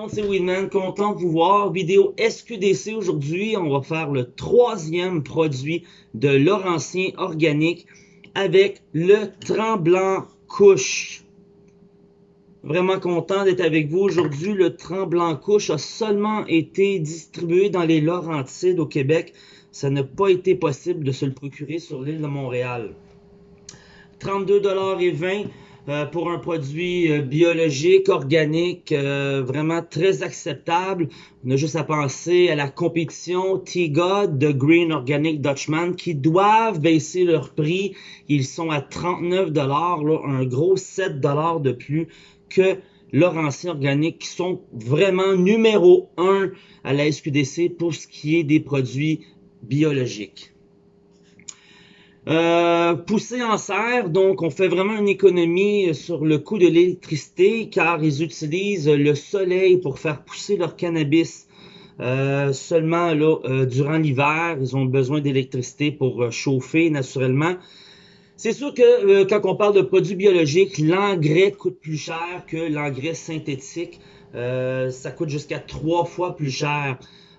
monde, c'est Winman, content de vous voir. Vidéo SQDC aujourd'hui, on va faire le troisième produit de Laurentien Organique avec le tremblant couche. Vraiment content d'être avec vous aujourd'hui. Le tremblant couche a seulement été distribué dans les Laurentides au Québec. Ça n'a pas été possible de se le procurer sur l'île de Montréal. 32,20$ euh, pour un produit euh, biologique, organique, euh, vraiment très acceptable. On a juste à penser à la compétition T-God de Green Organic Dutchman qui doivent baisser leur prix. Ils sont à 39 dollars, un gros 7 dollars de plus que Laurentien Organique qui sont vraiment numéro 1 à la SQDC pour ce qui est des produits biologiques. Euh, poussé en serre, donc on fait vraiment une économie sur le coût de l'électricité car ils utilisent le soleil pour faire pousser leur cannabis. Euh, seulement là, euh, durant l'hiver, ils ont besoin d'électricité pour euh, chauffer naturellement. C'est sûr que quand on parle de produits biologiques, l'engrais coûte plus cher que l'engrais synthétique. ça coûte jusqu'à trois fois plus cher.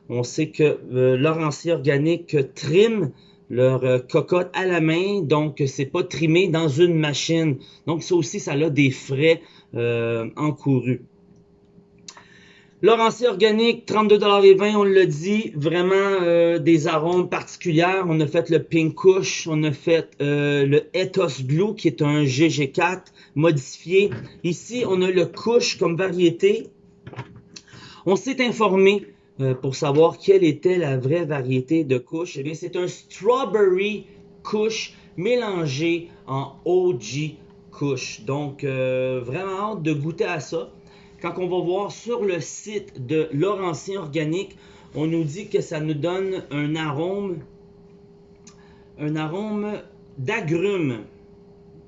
On sait que l'orancier organique trim leur euh, cocotte à la main, donc c'est pas trimé dans une machine. Donc ça aussi, ça a des frais euh, encourus. Laurentier organique, 32,20$, on l'a dit, vraiment euh, des arômes particuliers. On a fait le Pink Kush, on a fait le Ethos Blue qui est un GG4 modifié. Ici, on a le Kush comme variété. On s'est informé euh, pour savoir quelle était la vraie variété de couche. Eh bien, c'est un strawberry couche mélangé en OG couche. Donc, euh, vraiment hâte de goûter à ça. Quand on va voir sur le site de Laurentien Organique, on nous dit que ça nous donne un arôme, un arôme d'agrumes,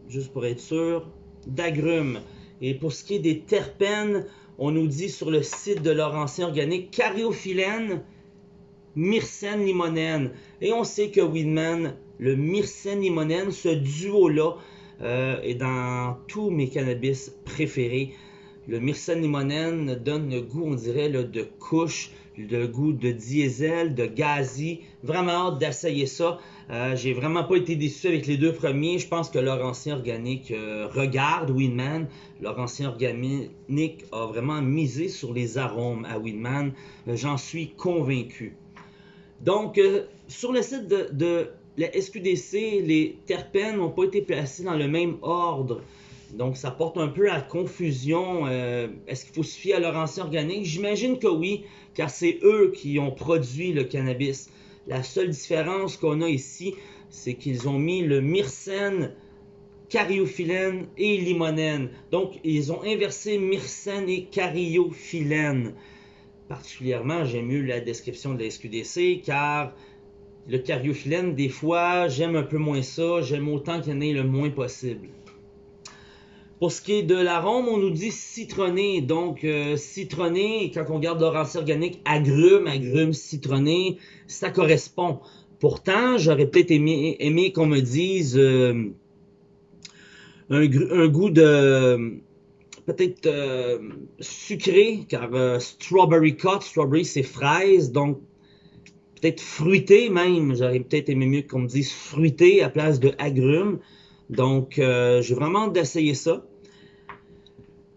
juste pour être sûr, d'agrumes. Et pour ce qui est des terpènes, on nous dit sur le site de Laurentien Organique, cariophyllène, myrcène limonène. Et on sait que Weedman, le myrcène limonène, ce duo-là, euh, est dans tous mes cannabis préférés. Le myrcène limonène donne le goût, on dirait, de couche, le goût de diesel, de gazi. Vraiment hâte d'essayer ça. Euh, j'ai vraiment pas été déçu avec les deux premiers. Je pense que Laurentien Organique euh, regarde Winman. Laurentien Organique a vraiment misé sur les arômes à Winman. Euh, j'en suis convaincu. Donc, sur le site de, de, la SQDC, les terpènes n'ont pas été placés dans le même ordre. Donc, ça porte un peu à confusion. Est-ce qu'il faut se fier à Laurentien Organique? J'imagine que oui, car c'est eux qui ont produit le cannabis. La seule différence qu'on a ici, c'est qu'ils ont mis le myrcène, cariophyllène et limonène. Donc, ils ont inversé myrcène et cariophyllène. Particulièrement, j'aime mieux la description de la SQDC car le cariophyllène, des fois, j'aime un peu moins ça. J'aime autant qu'il y en ait le moins possible. Pour ce qui est de l'arôme, on nous dit citronné. Donc, euh, citronné, quand on regarde l'orange organique, agrumes, agrumes citronné, ça correspond. Pourtant, j'aurais peut-être aimé, qu'on me dise euh, un, goût de peut-être euh, sucré, car strawberry cut, strawberry c'est fraise, donc peut-être fruité même. J'aurais peut-être aimé mieux qu'on me dise fruité à place de agrumes. Donc, j'ai vraiment hâte d'essayer ça.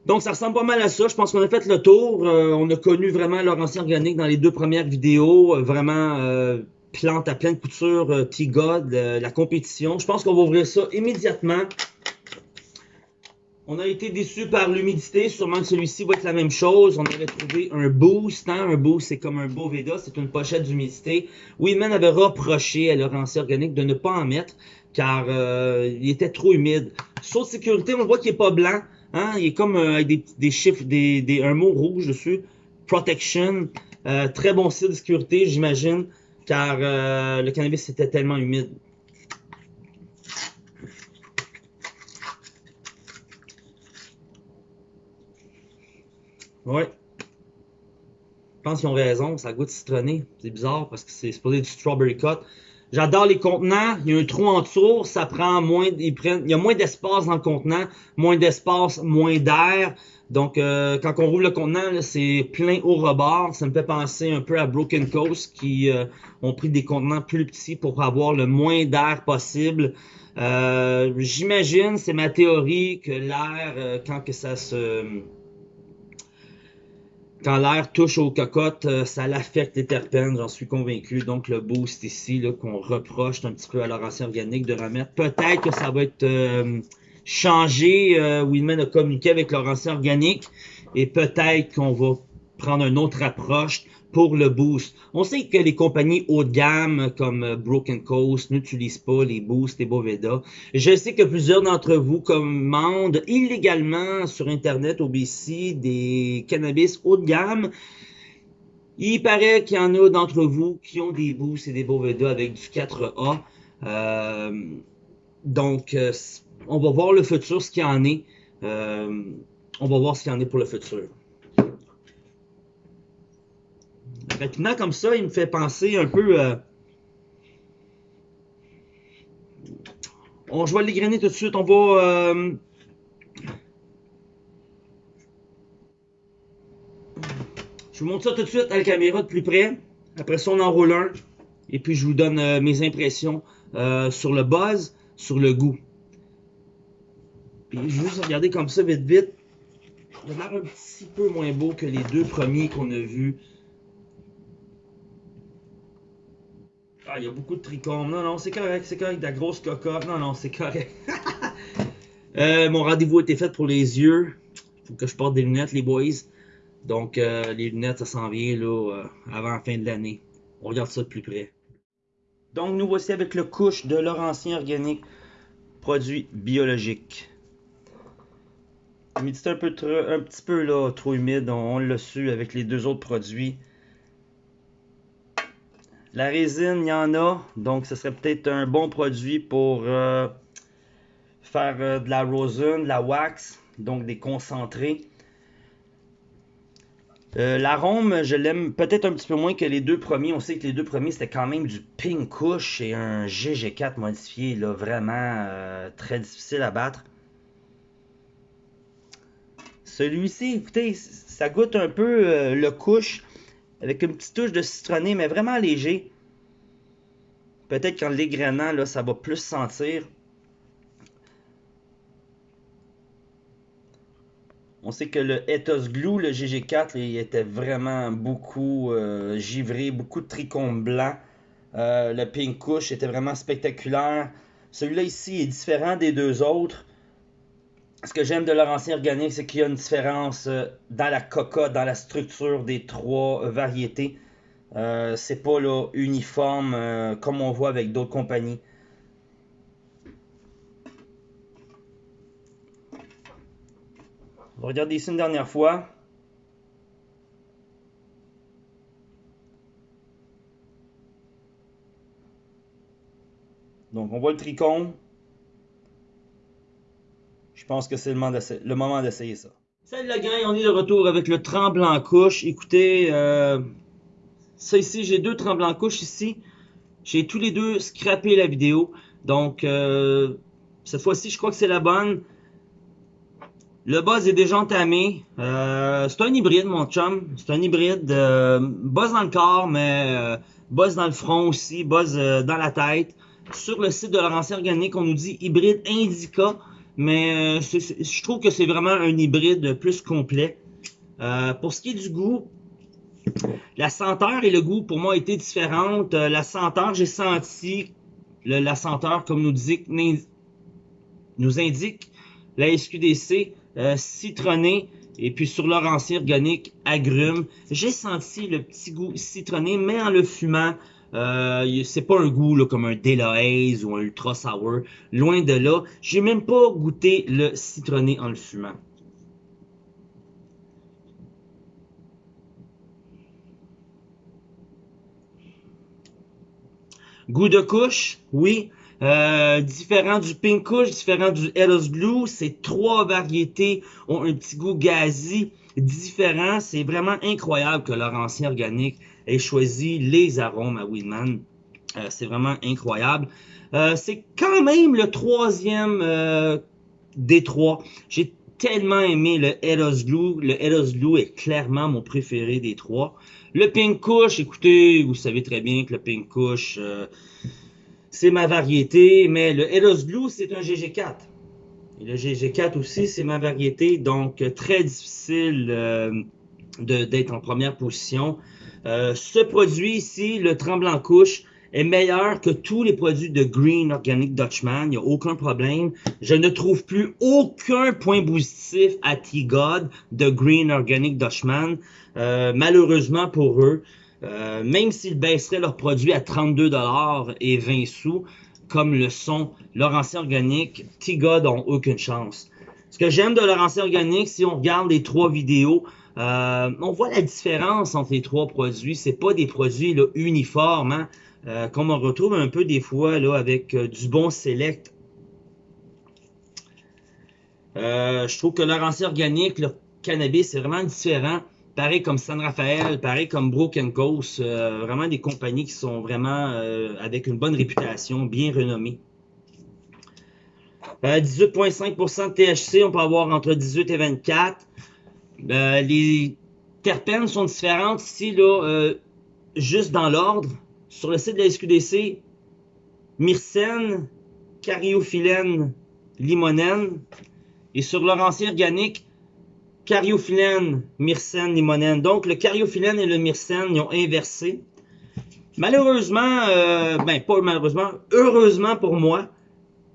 Donc, ça ressemble pas mal à ça. Je pense qu'on a fait le tour. Euh, on a connu vraiment Laurentien Organique dans les deux premières vidéos. Euh, vraiment, euh, plante à pleine couture, T-God, la compétition. Je pense qu'on va ouvrir ça immédiatement. On a été déçu par l'humidité. Sûrement que celui-ci va être la même chose. On avait trouvé un boost. Hein? Un boost, c'est comme un Boveda. C'est une pochette d'humidité. Weedman avait reproché à Laurentien Organique de ne pas en mettre car il était trop humide. Saut de sécurité, on voit qu'il n'est pas blanc. Hein, il est comme euh, avec des, chiffres, des, un mot rouge dessus. Protection. Euh, très bon site de sécurité, j'imagine, car euh, le cannabis était tellement humide. Ouais. Je pense qu'ils ont raison, ça goûte citronné. C'est bizarre parce que c'est supposé du strawberry cut. J'adore les contenants. Il y a un trou en dessous, ça prend moins, ils prennent, il y a moins d'espace dans le contenant, moins d'espace, moins d'air. Donc, euh, quand on roule le contenant, c'est plein au rebord. Ça me fait penser un peu à Broken Coast qui euh, ont pris des contenants plus petits pour avoir le moins d'air possible. Euh, j'imagine, c'est ma théorie, que l'air, quand que ça se... Quand l'air touche aux cocottes, ça l'affecte les terpènes, j'en suis convaincu. Donc le boost ici, qu'on reproche un petit peu à leur ancien organique de remettre, peut-être que ça va être changer. Euh, Winman a communiqué avec leur ancien organique et peut-être qu'on va prendre une autre approche pour le boost. On sait que les compagnies haut de gamme comme Broken Coast n'utilisent pas les boosts et Boveda. Je sais que plusieurs d'entre vous commandent illégalement sur Internet au BC des cannabis haut de gamme. Il paraît qu'il y en a d'entre vous qui ont des boosts et des Boveda avec du 4A. Euh, donc, euh, on va voir le futur, ce qu'il en est. Euh, on va voir ce qu'il en est pour le futur. Rapidement comme ça, il me fait penser un peu... Euh, on, je vais l'égrener tout de suite. On va... Euh, je vous montre ça tout de suite à la caméra de plus près. Après ça, on en roule un. Et puis, je vous donne mes impressions sur le buzz, sur le goût. Puis juste regarder comme ça vite vite. Il a l'air un petit peu moins beau que les deux premiers qu'on a vus. Il y a beaucoup de trichomes. Non, non, c'est correct, c'est correct. De la grosse cocotte. Non, non, c'est correct. euh, mon rendez-vous a été fait pour les yeux. Il faut que je porte des lunettes, les boys. Donc, euh, les lunettes, ça s'en vient là, euh, avant la fin de l'année. On regarde ça de plus près. Donc, nous voici avec le couche de Laurentien Organique, produit biologique. L'humidité un, un petit peu là, trop humide, on, l'a su avec les deux autres produits. La résine, il y en a, donc ce serait peut-être un bon produit pour euh, faire euh, de la rosin, de la wax, donc des concentrés. Euh, L'arôme, je l'aime peut-être un petit peu moins que les deux premiers. On sait que les deux premiers, c'était quand même du Pink Kush et un GG4 modifié, là, vraiment très difficile à battre. Celui-ci, écoutez, ça goûte un peu le couche avec une petite touche de citronné, mais vraiment léger. Peut-être qu'en l'égrenant, là, ça va plus sentir. On sait que le Ethos Glue, le GG4, il était vraiment beaucoup euh, givré, beaucoup de trichomes blancs. Euh, le Pink Kush était vraiment spectaculaire. Celui-là ici est différent des deux autres ce que j'aime de leur ancien organique, c'est qu'il y a une différence euh, dans la coca, dans la structure des trois euh, variétés. Euh, c'est pas là, uniforme euh, comme on voit avec d'autres compagnies. On va regarder ici une dernière fois. Donc on voit le tricône. Je pense que c'est le moment d'essayer ça. Salut la gang, on est de retour avec le tremblant couche. Écoutez, euh, ça ici, j'ai deux tremblants couche ici. J'ai tous les deux scrappé la vidéo. Donc, euh, cette fois-ci, je crois que c'est la bonne. Le buzz est déjà entamé. Euh, c'est un hybride, mon chum. C'est un hybride. Buzz dans le corps, mais buzz dans le front aussi. Buzz dans la tête. Sur le site de Laurentien Organique, on nous dit hybride Indica. Mais euh, je trouve que c'est vraiment un hybride plus complet. Euh, pour ce qui est du goût, la senteur et le goût pour moi étaient différentes. Euh, la senteur, j'ai senti la senteur, comme nous, dit, nous indique la SQDC, citronné, et puis sur leur ancien organique, agrumes. J'ai senti le petit goût citronné, mais en le fumant, euh, c'est pas un goût comme un Delahaze ou un Ultra Sour. Loin de là. J'ai même pas goûté le citronné en le fumant. Goût de couche, oui. Euh, différent du Pink Kush, différent du Eros Blue. Ces trois variétés ont un petit goût gazi différent. C'est vraiment incroyable que leur ancien organique ait choisi les arômes à Winman. Euh, c'est vraiment incroyable. Euh, c'est quand même le troisième des trois. J'ai tellement aimé le Eros Glue. Le Eros Glue est clairement mon préféré des trois. Le Pink Kush, écoutez, vous savez très bien que le Pink Kush, c'est ma variété, mais le Eros Glue, c'est un GG4. Et le GG4 aussi, c'est ma variété, donc très difficile euh, d'être en première position. Euh, ce produit ici, le Tremblant Couche, est meilleur que tous les produits de Green Organic Dutchman. Il n'y a aucun problème. Je ne trouve plus aucun point positif à T-God de Green Organic Dutchman. Euh, malheureusement pour eux, euh, même s'ils baisseraient leurs produits à 32$ et 20 sous, comme le sont leur ancien organique, T-God n'ont aucune chance. Ce que j'aime de leur ancien organique, si on regarde les trois vidéos, euh, on voit la différence entre les trois produits. C'est pas des produits uniformes, hein? Euh, comme on retrouve un peu des fois là, avec euh, du bon select. Je trouve que leur ancien organique, leur cannabis, c'est vraiment différent. Pareil comme San Rafael, pareil comme Broken Coast, vraiment des compagnies qui sont vraiment avec une bonne réputation, bien renommées. 18,5% de THC, on peut avoir entre 18 et 24. les terpènes sont différentes ici, là, juste dans l'ordre sur le site de la SQDC, myrcène, cariophyllène, limonène. Et sur leur ancien organique, cariophyllène, myrcène, limonène. Donc, le cariophyllène et le myrcène, ils ont inversé. Malheureusement, euh, ben pas malheureusement, heureusement pour moi,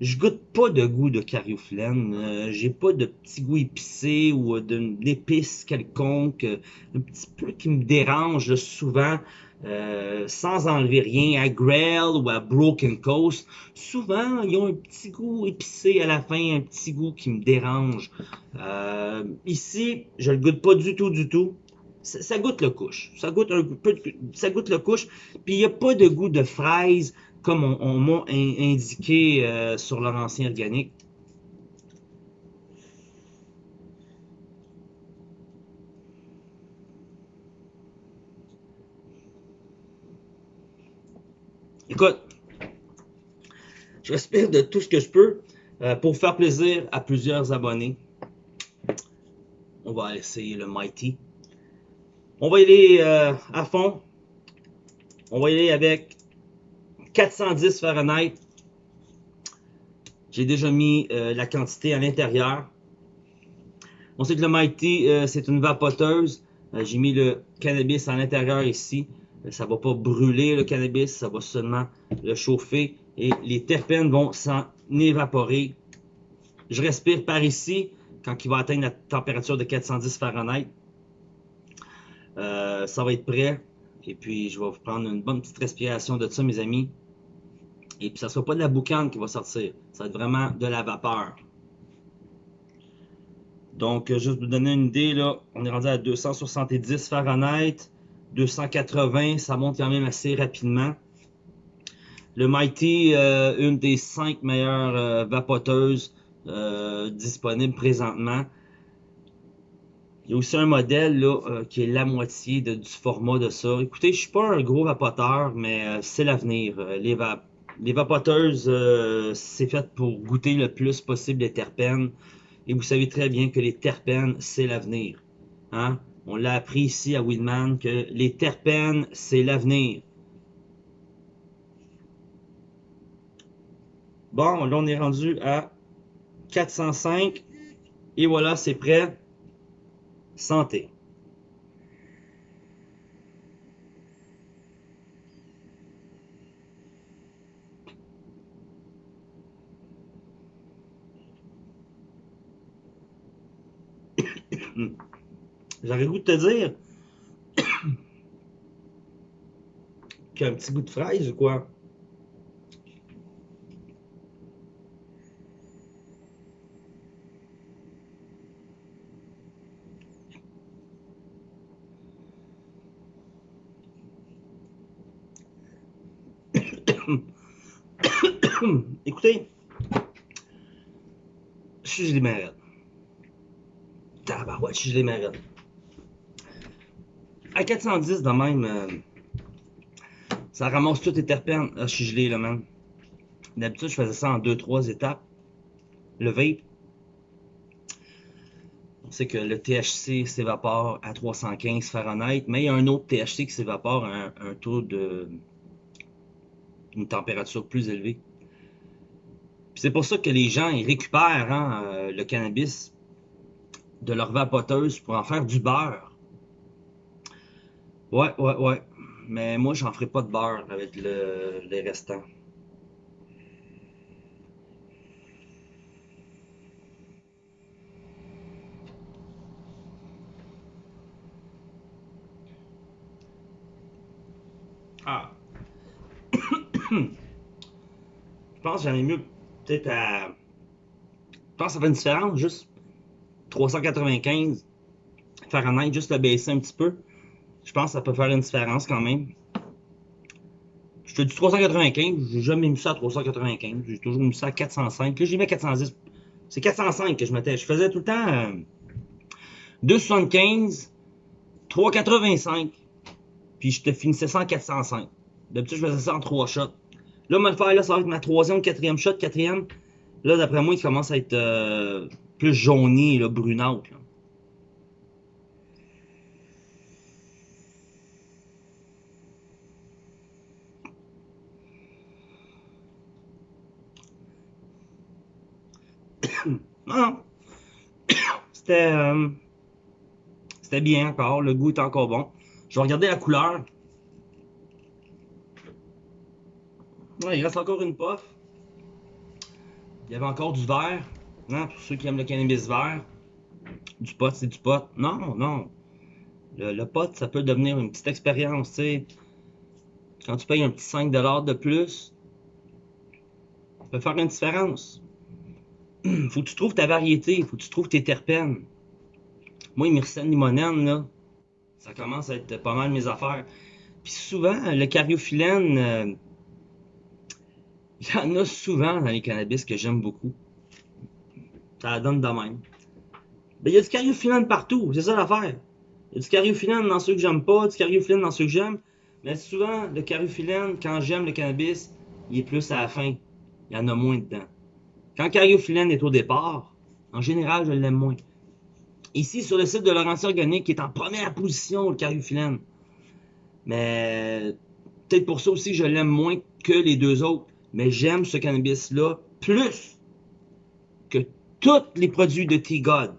je goûte pas de goût de cariophyllène. Euh, j'ai pas de petit goût épicé ou d'épice quelconque. un petit peu qui me dérange souvent. Euh, sans enlever rien à Grail ou à Broken Coast, souvent ils ont un petit goût épicé à la fin, un petit goût qui me dérange. Euh, ici, je le goûte pas du tout, du tout. Ça, goûte le couche. Ça goûte un peu, ça goûte le couche. Puis il n'y a pas de goût de fraise comme on, m'a indiqué euh, sur leur ancien organique. Écoute, je respire de tout ce que je peux euh, pour faire plaisir à plusieurs abonnés. On va essayer le Mighty. On va y aller euh, à fond. On va y aller avec 410 Fahrenheit. J'ai déjà mis euh, la quantité à l'intérieur. On sait que le Mighty, c'est une vapoteuse. J'ai mis le cannabis à l'intérieur ici ça va pas brûler le cannabis, ça va seulement le chauffer et les terpènes vont s'en évaporer. Je respire par ici quand il va atteindre la température de 410 Fahrenheit. Euh, ça va être prêt. Et puis, je vais vous prendre une bonne petite respiration de ça, mes amis. Et puis, ça ne sera pas de la boucane qui va sortir. Ça va être vraiment de la vapeur. Donc, juste pour vous donner une idée, là, on est rendu à 270 Fahrenheit. 280, ça monte quand même assez rapidement. Le Mighty, euh, une des cinq meilleures euh, vapoteuses euh, disponibles présentement. Il y a aussi un modèle là, qui est la moitié du format de ça. Écoutez, je suis pas un gros vapoteur, mais c'est l'avenir. Les, les, vapoteuses, c'est fait pour goûter le plus possible les terpènes. Et vous savez très bien que les terpènes, c'est l'avenir. Hein? On l'a appris ici à Widman que les terpènes, c'est l'avenir. Bon, là, on est rendu à 405. Et voilà, c'est prêt. Santé. J'aurais goût de te dire qu'il y a un petit goût de fraise ou quoi? Écoutez, je les mérite. Tabarouette, je les mérite à 410 de même, euh, ça ramasse toutes les terpènes. Ah, je suis gelé là, même. D'habitude, je faisais ça en 2-3 étapes. Le vape. sait que le THC s'évapore à 315 Fahrenheit, mais il y a un autre THC qui s'évapore à un, taux de une température plus élevée. C'est pour ça que les gens ils récupèrent hein, euh, le cannabis de leur vapoteuse pour en faire du beurre. Ouais, ouais, ouais. Mais moi, j'en ferai pas de beurre avec le, les restants. Ah. Je pense que j'en ai mieux peut-être à. Je pense que ça fait une différence, juste 395 Fahrenheit, juste le baisser un petit peu. Je pense que ça peut faire une différence quand même. Je te dis 395, j'ai jamais mis ça à 395, j'ai toujours mis ça à 405. Là, j'ai mis à 410. C'est 405 que je mettais. Je faisais tout le temps euh, 275, 385, puis je te finissais ça en 405. D'habitude, je faisais ça en 3 shots. Là, le faire, là, ça va être ma troisième, quatrième shot, quatrième. Là, d'après moi, il commence à être euh, plus jauni, là, brunâtre. non, C'était euh, c'était bien encore. Le goût est encore bon. Je vais regarder la couleur. il reste encore une puff. Il y avait encore du vert. Non, pour ceux qui aiment le cannabis vert. Du pot, c'est du pot. Non, non. Le, pot, ça peut devenir une petite expérience. Quand tu payes un petit 5$ de plus, ça peut faire une différence. faut que tu trouves ta variété, faut que tu trouves tes terpènes. Moi, myrcène limonène, là, ça commence à être pas mal mes affaires. Puis souvent, le cariophyllène, euh, il y en a souvent dans les cannabis que j'aime beaucoup. Ça donne de même. Ben, il y a du cariophyllène partout, c'est ça l'affaire. Il y a du cariophyllène dans ceux que j'aime pas, du cariophyllène dans ceux que j'aime. Mais souvent, le cariophyllène, quand j'aime le cannabis, il est plus à la fin. Il y en a moins dedans. Quand cariophyllène est au départ, en général, je l'aime moins. Ici, sur le site de Laurentier Organique, qui est en première position, le cariophyllène. Mais peut-être pour ça aussi, je l'aime moins que les deux autres. Mais j'aime ce cannabis-là plus que tous les produits de T-God.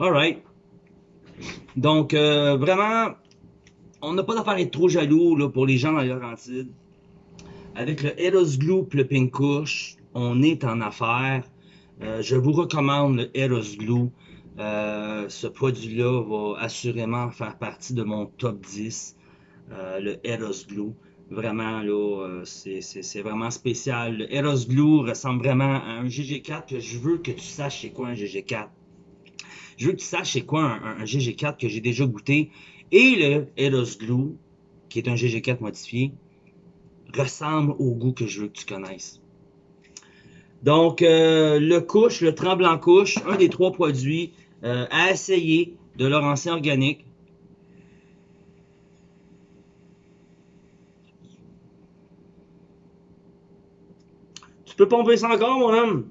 Alright. Donc, euh, vraiment, on n'a pas d'affaire à être trop jaloux là, pour les gens dans les. Avec le Eros Glue et le Pink Kush, on est en affaire. Euh, je vous recommande le Eros Glue. Euh, ce produit-là va assurément faire partie de mon top 10. Euh, le Eros Glue. Vraiment, là, c'est vraiment spécial. Le Eros Glue ressemble vraiment à un GG4 que je veux que tu saches c'est quoi un GG4. Je veux que tu saches c'est quoi un, GG4 que j'ai déjà goûté. Et le Eros Glue, qui est un GG4 modifié, ressemble au goût que je veux que tu connaisses. Donc, euh, le couche, le tremblant couche, un des trois produits euh, à essayer de leur ancien organique. Tu peux pomper ça encore, mon homme?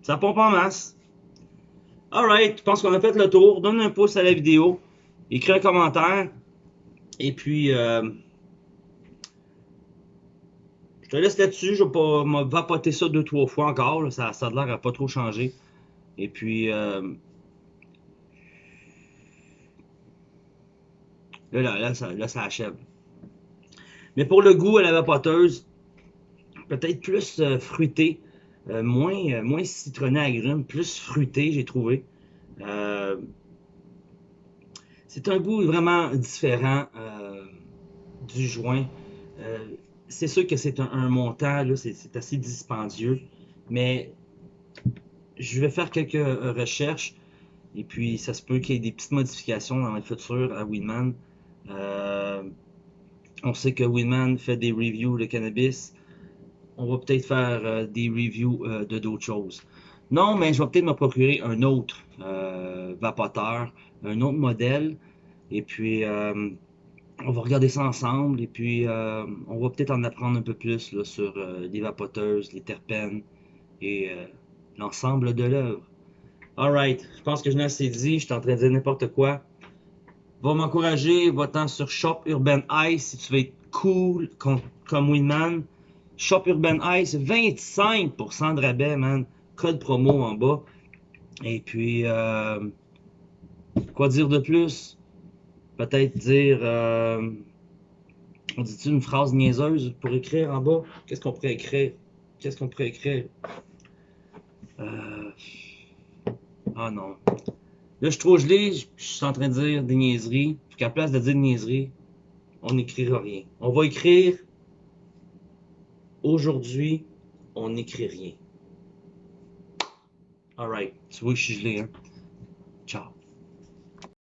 Ça pompe en masse. Alright, je pense qu'on a fait le tour? Donne un pouce à la vidéo. Écris un commentaire. Et puis, euh, je te laisse là-dessus. Je vais pas vapoter ça deux, trois fois encore. Ça, ça a l'air à pas trop changer. Et puis, euh, là, là, ça, là, ça achève. Mais pour le goût à la vapoteuse, peut-être plus euh, fruité. Euh, moins, euh, moins citronné agrume, plus fruité, j'ai trouvé. Euh, c'est un goût vraiment différent du joint. c'est sûr que c'est un, montant, c'est assez dispendieux, mais je vais faire quelques recherches et puis ça se peut qu'il y ait des petites modifications dans le futur à Winman. on sait que Winman fait des reviews de cannabis on va peut-être faire euh, des reviews euh, de d'autres choses. Non, mais je vais peut-être me procurer un autre euh, vapoteur, un autre modèle. Et puis, on va regarder ça ensemble et puis on va peut-être en apprendre un peu plus sur les vapoteuses, les terpènes et l'ensemble de l'œuvre. Alright, je pense que je n'ai assez dit, je suis en train de dire n'importe quoi. Va m'encourager, va-t'en sur Shop Urban Ice si tu veux être cool comme, comme Winman. Shop Urban Ice, 25% de rabais, man. Code promo en bas. Et puis, euh, quoi dire de plus? Peut-être dire, euh, on dit-tu une phrase niaiseuse pour écrire en bas? Qu'est-ce qu'on pourrait écrire? Qu'est-ce qu'on pourrait écrire? Euh, ah non. Là, je suis trop gelé, je suis en train de dire des niaiseries. Puis qu'à place de dire des niaiseries, on n'écrira rien. On va écrire aujourd'hui, on n'écrit rien. Alright, tu vois que je suis gelé, hein? Ciao.